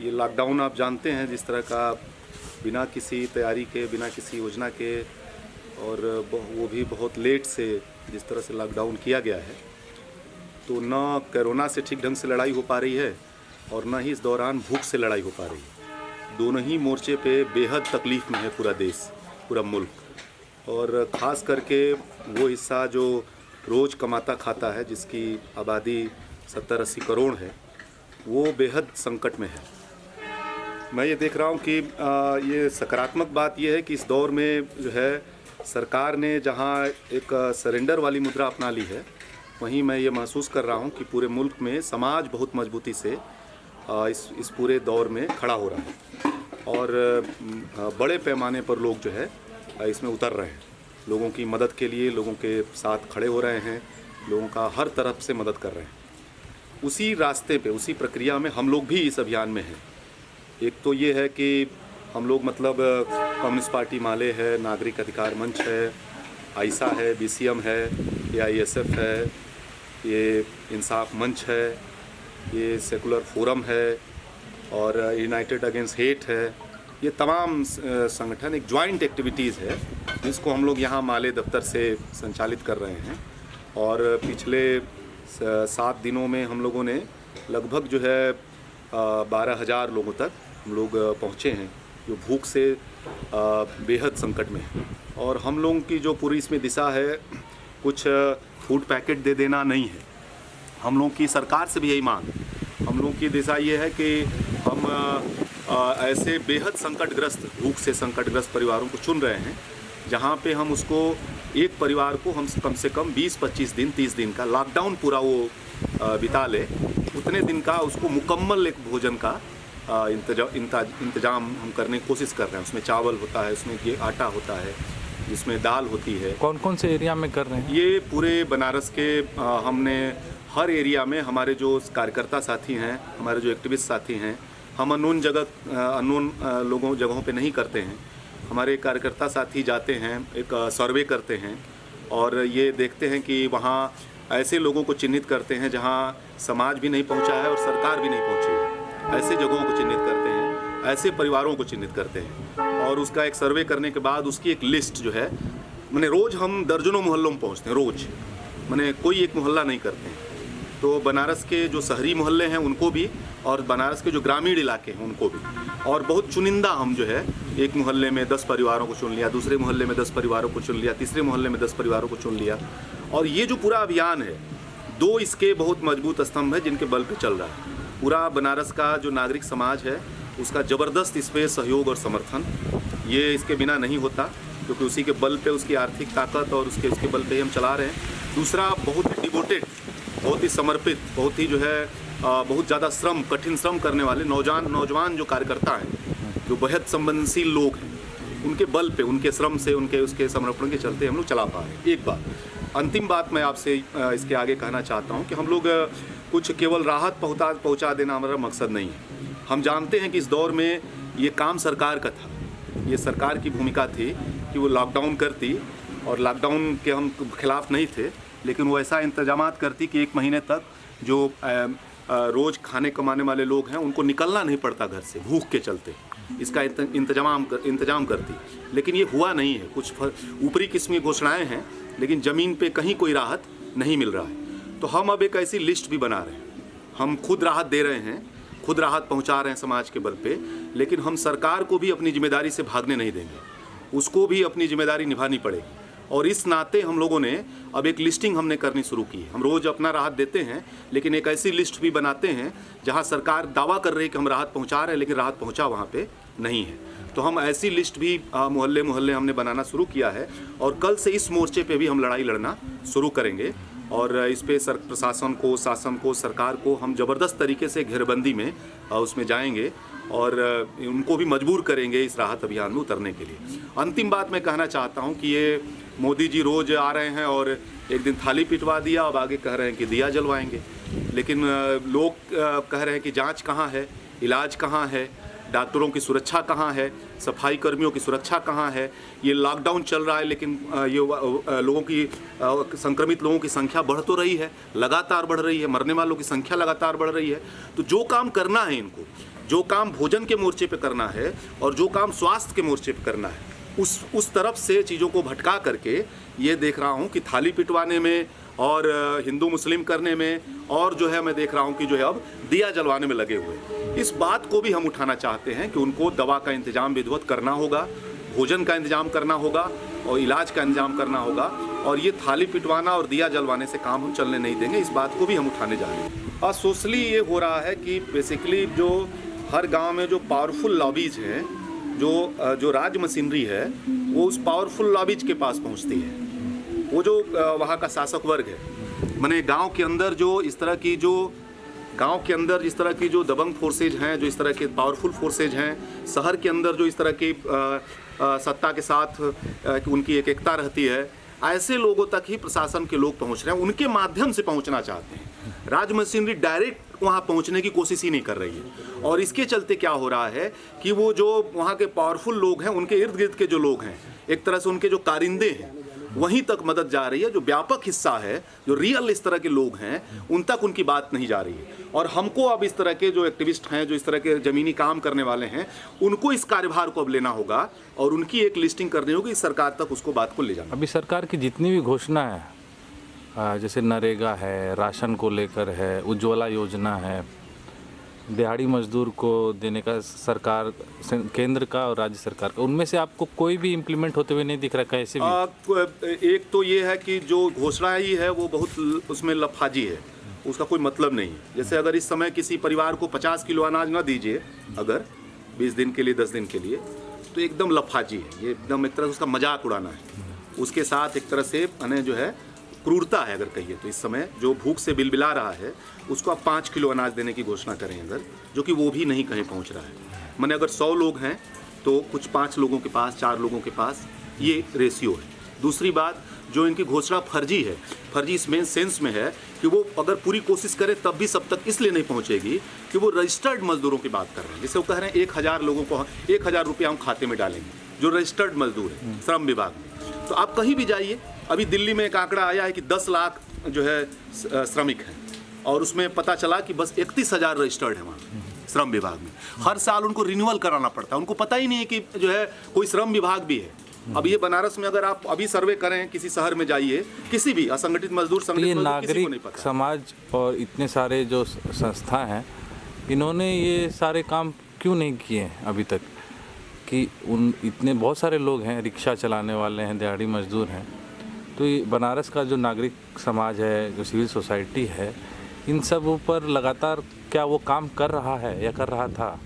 ये लॉकडाउन आप जानते हैं, जिस तरह का बिना किसी तैयारी के, बिना किसी योजना के और वो भी बहुत लेट से जिस तरह से लॉकडाउन किया गया है तो न कोरोना से ठीक ढंग से लड़ाई हो पा रही है और न ही इस दौरान भूख से लड़ाई हो पा रही है। दोनों ही मोर्चे पे बेहद तकलीफ़ में है पूरा देश, पूरा मुल्क। और ख़ास करके वो हिस्सा जो रोज़ कमाता खाता है, जिसकी आबादी सत्तर अस्सी करोड़ है, वो बेहद संकट में है। मैं ये देख रहा हूँ कि ये सकारात्मक बात यह है कि इस दौर में जो है, सरकार ने जहाँ एक सरेंडर वाली मुद्रा अपना ली है, वहीं मैं ये महसूस कर रहा हूँ कि पूरे मुल्क में समाज बहुत मजबूती से इस इस पूरे दौर में खड़ा हो रहा है। और बड़े पैमाने पर लोग जो है इसमें उतर रहे हैं। लोगों की मदद के लिए, लोगों के साथ खड़े हो रहे हैं, लोगों का हर तरफ़ से मदद कर रहे हैं। उसी रास्ते पे, उसी प्रक्रिया में हम लोग भी इस अभियान में हैं। एक तो ये है कि हम लोग मतलब कम्युनिस्ट पार्टी माले है, नागरिक अधिकार मंच है आइसा है, बीसीएम है ए है, ये इंसाफ मंच है, ये सेकुलर फोरम है, और यूनाइटेड अगेंस्ट हेट है। ये तमाम संगठन, एक ज्वाइंट एक्टिविटीज़ है, जिसको हम लोग यहाँ माले दफ्तर से संचालित कर रहे हैं। और पिछले सात दिनों में हम लोगों ने लगभग जो है बारह हज़ार लोगों तक हम लोग पहुँचे हैं, जो भूख से बेहद संकट में है। और हम लोगों की जो पूरी इसमें दिशा है, कुछ फ़ूड पैकेट दे देना नहीं है। हम लोगों की सरकार से भी यही मांग हम लोगों की दिशा ये है कि हम ऐसे बेहद संकटग्रस्त, भूख से संकटग्रस्त परिवारों को चुन रहे हैं, जहाँ पे हम उसको, एक परिवार को हम कम से कम 20-25 दिन 30 दिन का लॉकडाउन पूरा वो बिता ले, उतने दिन का उसको मुकम्मल एक भोजन का इंतज़ाम हम करने की कोशिश कर रहे हैं। उसमें चावल होता है उसमें ये आटा होता है जिसमें दाल होती है। कौन कौन से एरिया में कर रहे हैं? ये पूरे बनारस के अ, हमने हर एरिया में हमारे जो कार्यकर्ता साथी हैं हमारे जो एक्टिविस्ट साथी हैं हम अननोन जगह अननोन लोगों जगहों पे नहीं करते हैं। हमारे कार्यकर्ता साथी जाते हैं एक सर्वे करते हैं और ये देखते हैं कि वहाँ ऐसे लोगों को चिन्हित करते हैं जहाँ समाज भी नहीं पहुँचा है और सरकार भी नहीं पहुँची है। ऐसे जगहों को चिन्हित करते हैं, ऐसे परिवारों को चिन्हित करते हैं और उसका एक सर्वे करने के बाद उसकी एक लिस्ट जो है, मैंने रोज़ हम दर्जनों मोहल्लों में पहुँचते हैं, रोज़। मैंने कोई एक मोहल्ला नहीं करते हैं। तो बनारस के जो शहरी मोहल्ले हैं, उनको भी और बनारस के जो ग्रामीण इलाके हैं, उनको भी। और बहुत चुनिंदा हम जो है, एक मोहल्ले में दस परिवारों को चुन लिया, दूसरे मोहल्ले में दस परिवारों को चुन लिया, तीसरे मोहल्ले में दस परिवारों को चुन लिया। और ये जो पूरा अभियान है, दो इसके बहुत मज़बूत स्तंभ है जिनके बल पर चल रहा है। पूरा बनारस का जो नागरिक समाज है, उसका ज़बरदस्त इस पर सहयोग और समर्थन। ये इसके बिना नहीं होता, क्योंकि उसी के बल पे उसकी आर्थिक ताकत और उसके उसके बल पे ही हम चला रहे हैं। दूसरा, बहुत ही डिवोटेड बहुत ही समर्पित, बहुत ही जो है बहुत ज़्यादा श्रम, कठिन श्रम करने वाले नौजवान नौजवान जो कार्यकर्ता हैं, जो बेहद संवेदनशील लोग हैं, उनके बल पे, उनके श्रम से, उनके, उसके समर्पण के चलते हम लोग चला पा रहे हैं। एक बात, अंतिम बात मैं आपसे इसके आगे कहना चाहता हूँ कि हम लोग कुछ केवल राहत पहुँचा पहुँचा देना हमारा मकसद नहीं है। हम जानते हैं कि इस दौर में ये काम सरकार का था। ये सरकार की भूमिका थी कि वो लॉकडाउन करती और लॉकडाउन के हम खिलाफ नहीं थे लेकिन वो ऐसा इंतज़ाम करती कि एक महीने तक जो रोज़ खाने कमाने वाले लोग हैं उनको निकलना नहीं पड़ता घर से भूख के चलते। इसका इंतज़ाम कर, इंतज़ाम करती। लेकिन ये हुआ नहीं है। कुछ ऊपरी किस्मी घोषणाएँ हैं लेकिन ज़मीन पे कहीं कोई राहत नहीं मिल रहा है। तो हम अब एक ऐसी लिस्ट भी बना रहे हैं। हम खुद राहत दे रहे हैं, खुद राहत पहुँचा रहे हैं समाज के बल पे, लेकिन हम सरकार को भी अपनी ज़िम्मेदारी से भागने नहीं देंगे। उसको भी अपनी ज़िम्मेदारी निभानी पड़ेगी। और इस नाते हम लोगों ने अब एक लिस्टिंग हमने करनी शुरू की हम रोज़ अपना राहत देते हैं, लेकिन एक ऐसी लिस्ट भी बनाते हैं, जहाँ सरकार दावा कर रही है कि हम राहत पहुँचा रहे हैं, लेकिन राहत पहुँचा वहाँ पे नहीं है। तो हम ऐसी लिस्ट भी मोहल्ले मोहल्ले हमने बनाना शुरू किया है, और कल से इस मोर्चे पे भी हम लड़ाई लड़ना शुरू करेंगे। और इस पे सर, प्रशासन को, शासन को, सरकार को हम ज़बरदस्त तरीके से घेरबंदी में उसमें जाएँगे और उनको भी मजबूर करेंगे इस राहत अभियान में उतरने के लिए। अंतिम बात मैं कहना चाहता हूँ कि ये मोदी जी रोज़ आ रहे हैं और एक दिन थाली पिटवा दिया, अब आगे कह रहे हैं कि दिया जलवाएँगे। लेकिन लोग कह रहे हैं कि जाँच कहाँ है, इलाज कहाँ है डॉक्टरों की सुरक्षा कहाँ है? सफ़ाई कर्मियों की सुरक्षा कहाँ है? ये लॉकडाउन चल रहा है, लेकिन ये लोगों की संक्रमित लोगों की संख्या बढ़ तो रही है, लगातार बढ़ रही है, मरने वालों की संख्या लगातार बढ़ रही है। तो जो काम करना है इनको, जो काम भोजन के मोर्चे पे करना है और जो काम स्वास्थ्य के मोर्चे पे करना है, उस उस तरफ़ से चीज़ों को भटका करके ये देख रहा हूँ कि थाली पिटवाने में और हिंदू मुस्लिम करने में और जो है मैं देख रहा हूँ कि जो है अब दिया जलवाने में लगे हुए इस बात को भी हम उठाना चाहते हैं कि उनको दवा का इंतज़ाम विधिवत करना होगा, भोजन का इंतज़ाम करना होगा और इलाज का इंतज़ाम करना होगा और ये थाली पिटवाना और दिया जलवाने से काम हम चलने नहीं देंगे, इस बात को भी हम उठाने जा रहे हैं। और सोशली ये हो रहा है कि बेसिकली जो हर गाँव में जो पावरफुल लॉबीज हैं, जो जो राज मशीनरी है, वो उस पावरफुल लॉबीज के पास पहुँचती है। वो जो वहाँ का शासक वर्ग है, मैंने गाँव के अंदर जो इस तरह की जो, गाँव के अंदर इस तरह की जो दबंग फोर्सेज हैं, जो इस तरह के पावरफुल फोर्सेज हैं, शहर के अंदर जो इस तरह की सत्ता के साथ कि उनकी एक एकता रहती है, ऐसे लोगों तक ही प्रशासन के लोग पहुँच रहे हैं, उनके माध्यम से पहुँचना चाहते हैं। राज मशीनरी डायरेक्ट वहाँ पहुँचने की कोशिश ही नहीं कर रही है। और इसके चलते क्या हो रहा है कि वो जो वहाँ के पावरफुल लोग हैं, उनके इर्द गिर्द के जो लोग हैं, एक तरह से उनके जो कारिंदे हैं वहीं तक मदद जा रही है, जो व्यापक हिस्सा है, जो रियल इस तरह के लोग हैं, उन तक उनकी बात नहीं जा रही है। और हमको अब इस तरह के जो एक्टिविस्ट हैं, जो इस तरह के ज़मीनी काम करने वाले हैं, उनको इस कार्यभार को अब लेना होगा और उनकी एक लिस्टिंग करनी होगी सरकार तक उसको बात को ले जाना। अभी सरकार की जितनी भी घोषणा है जैसे नरेगा है, राशन को लेकर है, उज्ज्वला योजना है दिहाड़ी मजदूर को देने का सरकार केंद्र का और राज्य सरकार का उनमें से आपको कोई भी इम्प्लीमेंट होते हुए नहीं दिख रहा कैसे भी? आ, एक तो ये है कि जो घोषणा ही है वो बहुत उसमें लफाजी है। उसका कोई मतलब नहीं है। जैसे अगर इस समय किसी परिवार को 50 किलो अनाज ना दीजिए अगर 20 दिन के लिए 10 दिन के लिए तो एकदम लफाजी है। ये एकदम एक तरह से उसका मज़ाक उड़ाना है। उसके साथ एक तरह से मैंने जो है क्रूरता है अगर कहिए तो इस समय जो भूख से बिलबिला रहा है उसको आप पाँच किलो अनाज देने की घोषणा करें अगर जो कि वो भी नहीं कहीं पहुँच रहा है। मैंने अगर सौ लोग हैं तो कुछ पाँच लोगों के पास चार लोगों के पास ये रेशियो है। दूसरी बात जो इनकी घोषणा फर्जी है फर्जी इसमें सेंस में है कि वो अगर पूरी कोशिश करे तब भी सब तक इसलिए नहीं पहुंचेगी कि वो रजिस्टर्ड मजदूरों की बात कर रहे हैं। जैसे वो कह रहे हैं एक हज़ार लोगों को एक हज़ार रुपया हम खाते में डालेंगे जो रजिस्टर्ड मजदूर है श्रम विभाग में। तो आप कहीं भी जाइए अभी दिल्ली में एक आंकड़ा आया है कि दस लाख जो है श्रमिक हैं। और उसमें पता चला कि बस इकतीस हज़ार रजिस्टर्ड है वहाँ श्रम विभाग में। हर साल उनको रिन्यूअल कराना पड़ता है। उनको पता ही नहीं है कि जो है कोई श्रम विभाग भी है। अब ये बनारस में अगर आप अभी सर्वे करें किसी शहर में जाइए किसी भी असंगठित मजदूर तो संगठित मजदूर किसी को नहीं नागरिक पता। समाज और इतने सारे जो संस्था हैं इन्होंने ये सारे काम क्यों नहीं किए हैं अभी तक? कि उन इतने बहुत सारे लोग हैं रिक्शा चलाने वाले हैं दिहाड़ी मजदूर हैं। तो ये बनारस का जो नागरिक समाज है जो सिविल सोसाइटी है इन सब ऊपर लगातार क्या वो काम कर रहा है या कर रहा था?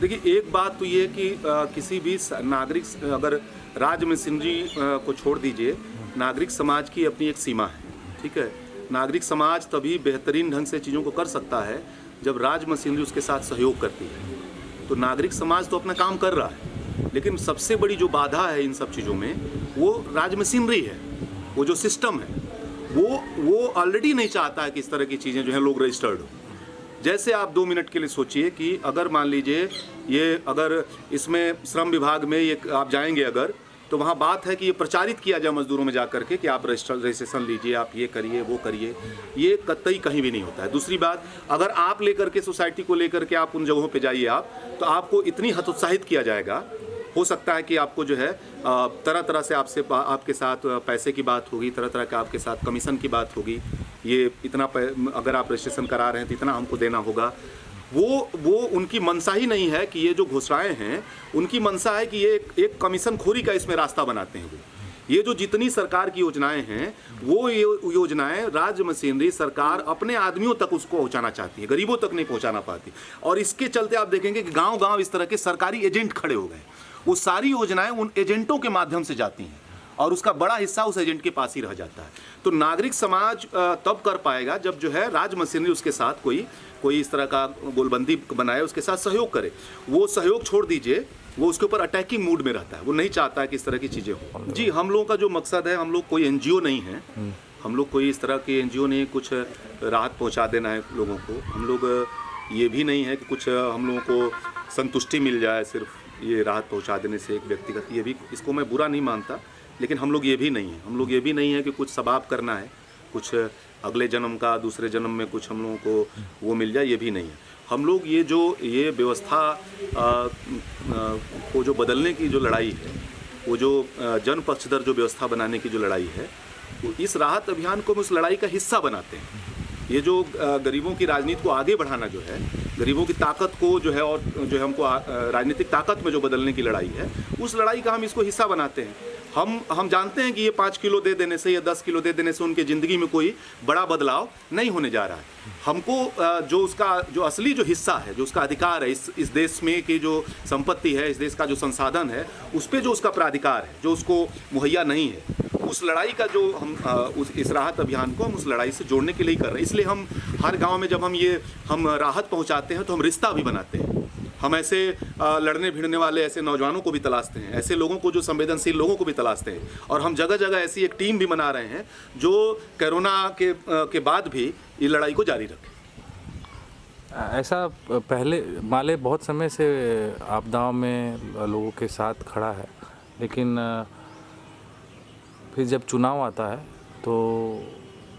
देखिए एक बात तो ये कि अ, किसी भी नागरिक अगर राज मशीनरी को छोड़ दीजिए नागरिक समाज की अपनी एक सीमा है ठीक है? नागरिक समाज तभी बेहतरीन ढंग से चीज़ों को कर सकता है जब राज मशीनरी उसके साथ सहयोग करती है। तो नागरिक समाज तो अपना काम कर रहा है। लेकिन सबसे बड़ी जो बाधा है इन सब चीज़ों में, वो राज मशीनरी है, वो जो सिस्टम है, वो वो ऑलरेडी नहीं चाहता है कि इस तरह की चीज़ें जो है लोग रजिस्टर्ड हो। जैसे आप दो मिनट के लिए सोचिए कि अगर मान लीजिए ये, अगर इसमें श्रम विभाग में ये आप जाएँगे अगर तो वहाँ बात है कि ये प्रचारित किया जाए मजदूरों में जा करके कि आप रजिस्टर रजिस्ट्रेशन लीजिए, आप ये करिए, वो करिए। ये कतई कहीं भी नहीं होता है। दूसरी बात, अगर आप लेकर के सोसाइटी को लेकर के आप उन जगहों पे जाइए आप तो आपको इतनी हतोत्साहित किया जाएगा हो सकता है कि आपको जो है तरह तरह से आपसे आपके साथ पैसे की बात होगी तरह तरह के आपके साथ कमीशन की बात होगी। ये इतना अगर आप रजिस्ट्रेशन करा रहे हैं तो इतना हमको देना होगा। वो वो उनकी मनसा ही नहीं है कि ये जो घोषणाएँ हैं उनकी मनसा है कि ये एक, एक कमीशन खोरी का इसमें रास्ता बनाते हैं वो। ये जो जितनी सरकार की योजनाएँ हैं वो ये योजनाएँ राज्य मशीनरी सरकार अपने आदमियों तक उसको पहुंचाना चाहती है गरीबों तक नहीं पहुंचाना पाती। और इसके चलते आप देखेंगे कि गाँव गाँव इस तरह के सरकारी एजेंट खड़े हो गए। वो सारी योजनाएँ उन एजेंटों के माध्यम से जाती हैं और उसका बड़ा हिस्सा उस एजेंट के पास ही रह जाता है। तो नागरिक समाज तब कर पाएगा जब जो है राज मशीनरी उसके साथ कोई कोई इस तरह का गोलबंदी बनाए, उसके साथ सहयोग करे। वो सहयोग छोड़ दीजिए, वो उसके ऊपर अटैकिंग मूड में रहता है। वो नहीं चाहता है कि इस तरह की चीज़ें हो। जी, हम लोगों का जो मकसद है, हम लोग कोई एनजीओ नहीं है। हम लोग कोई इस तरह की एनजीओ नहीं कुछ राहत पहुँचा देना है लोगों को। हम लोग ये भी नहीं है कि कुछ हम लोगों को संतुष्टि मिल जाए सिर्फ़। ये राहत पहुँचा देने से एक व्यक्तिगत ये भी, इसको मैं बुरा नहीं मानता, लेकिन हम लोग ये भी नहीं है। हम लोग ये भी नहीं है कि कुछ सबाब करना है, कुछ अगले जन्म का, दूसरे जन्म में कुछ हम लोगों को वो मिल जाए, ये भी नहीं है। हम लोग ये जो, ये व्यवस्था को जो बदलने की जो लड़ाई है, वो जो जन पक्षधर जो व्यवस्था बनाने की जो लड़ाई है, वो इस राहत अभियान को हम उस लड़ाई का हिस्सा बनाते हैं। ये जो गरीबों की राजनीति को आगे बढ़ाना जो है गरीबों की ताकत को जो है और जो है हमको राजनीतिक ताकत में जो बदलने की लड़ाई है, उस लड़ाई का हम इसको हिस्सा बनाते हैं। हम हम जानते हैं कि ये पाँच किलो दे देने से या दस किलो दे देने से उनके ज़िंदगी में कोई बड़ा बदलाव नहीं होने जा रहा है। हमको जो उसका, जो असली जो हिस्सा है, जो उसका अधिकार है, इस इस देश में की जो संपत्ति है, इस देश का जो संसाधन है, उस पर जो उसका प्राधिकार है, जो उसको मुहैया नहीं है उस लड़ाई का जो हम उस, इस राहत अभियान को हम उस लड़ाई से जोड़ने के लिए कर रहे हैं। इसलिए हम हर गाँव में जब हम ये, हम राहत पहुंचाते हैं तो हम रिश्ता भी बनाते हैं। हम ऐसे लड़ने भिड़ने वाले ऐसे नौजवानों को भी तलाशते हैं, ऐसे लोगों को जो संवेदनशील लोगों को भी तलाशते हैं। और हम जगह जगह ऐसी एक टीम भी बना रहे हैं जो कोरोना के के बाद भी ये लड़ाई को जारी रखे। ऐसा पहले, माले बहुत समय से आपदाओं में लोगों के साथ खड़ा है, लेकिन फिर जब चुनाव आता है तो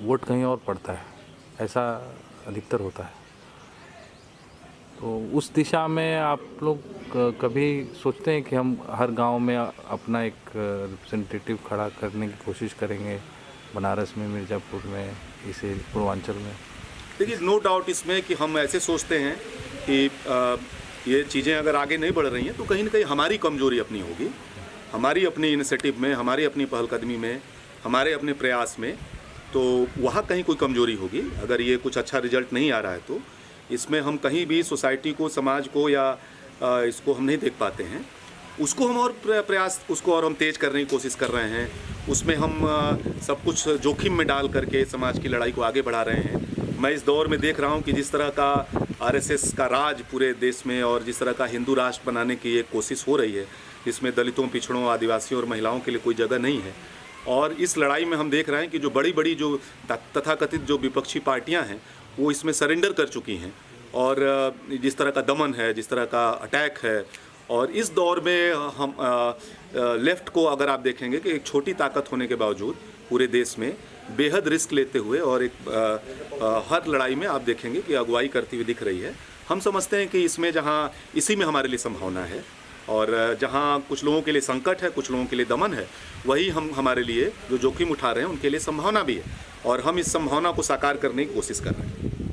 वोट कहीं और पड़ता है ऐसा अधिकतर होता है। तो उस दिशा में आप लोग कभी सोचते हैं कि हम हर गाँव में अपना एक रिप्रेजेंटेटिव खड़ा करने की कोशिश करेंगे बनारस में मिर्ज़ापुर में इसे पूर्वांचल में? देखिए नो डाउट इसमें कि हम ऐसे सोचते हैं कि आ, ये चीज़ें अगर आगे नहीं बढ़ रही हैं तो कहीं ना कहीं हमारी कमज़ोरी अपनी होगी। हमारी अपनी इनिशिएटिव में, हमारी अपनी पहलकदमी में, हमारे अपने प्रयास में तो वहाँ कहीं कोई कमज़ोरी होगी? अगर ये कुछ अच्छा रिज़ल्ट नहीं आ रहा है तो इसमें हम कहीं भी सोसाइटी को, समाज को या इसको हम नहीं देख पाते हैं। उसको हम और प्रयास, उसको और हम तेज़ करने की कोशिश कर रहे हैं। उसमें हम सब कुछ जोखिम में डाल करके समाज की लड़ाई को आगे बढ़ा रहे हैं। मैं इस दौर में देख रहा हूँ कि जिस तरह का आरएसएस का राज पूरे देश में और जिस तरह का हिंदू राष्ट्र बनाने की एक कोशिश हो रही है जिसमें दलितों पिछड़ों आदिवासियों और महिलाओं के लिए कोई जगह नहीं है। और इस लड़ाई में हम देख रहे हैं कि जो बड़ी बड़ी जो तथाकथित जो विपक्षी पार्टियाँ हैं वो इसमें सरेंडर कर चुकी हैं। और जिस तरह का दमन है जिस तरह का अटैक है और इस दौर में हम आ, आ, लेफ़्ट को अगर आप देखेंगे कि एक छोटी ताकत होने के बावजूद पूरे देश में बेहद रिस्क लेते हुए और एक आ, आ, हर लड़ाई में आप देखेंगे कि अगुवाई करती हुई दिख रही है। हम समझते हैं कि इसमें जहाँ इसी में हमारे लिए संभावना है। और जहाँ कुछ लोगों के लिए संकट है, कुछ लोगों के लिए दमन है, वही हम, हमारे लिए जो जोखिम उठा रहे हैं, उनके लिए संभावना भी है। और हम इस संभावना को साकार करने की कोशिश कर रहे हैं।